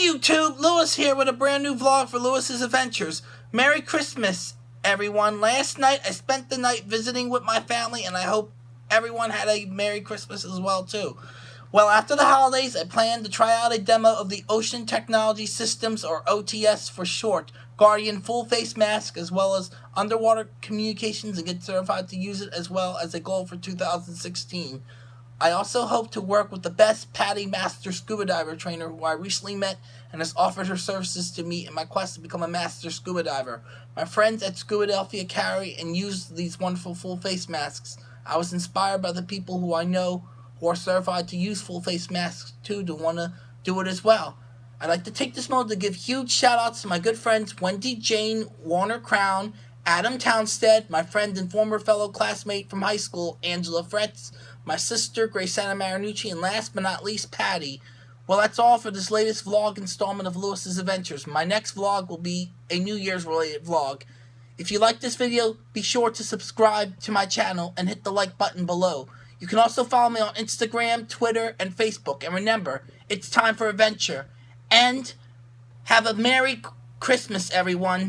YouTube, Lewis here with a brand new vlog for Lewis's Adventures. Merry Christmas, everyone. Last night I spent the night visiting with my family and I hope everyone had a Merry Christmas as well too. Well, after the holidays, I plan to try out a demo of the Ocean Technology Systems, or OTS for short, Guardian full face mask, as well as underwater communications and get certified to use it as well as a goal for 2016. I also hope to work with the best Patty Master Scuba Diver trainer who I recently met and has offered her services to me in my quest to become a Master Scuba Diver. My friends at Scubadelphia carry and use these wonderful full face masks. I was inspired by the people who I know who are certified to use full face masks too to want to do it as well. I'd like to take this moment to give huge shout outs to my good friends Wendy Jane Warner Crown, Adam Townstead, my friend and former fellow classmate from high school, Angela Fretz, my sister, Graciana Marinucci, and last but not least, Patty. Well, that's all for this latest vlog installment of Lewis's Adventures. My next vlog will be a New Year's related vlog. If you like this video, be sure to subscribe to my channel and hit the like button below. You can also follow me on Instagram, Twitter, and Facebook. And remember, it's time for adventure. And have a Merry Christmas, everyone.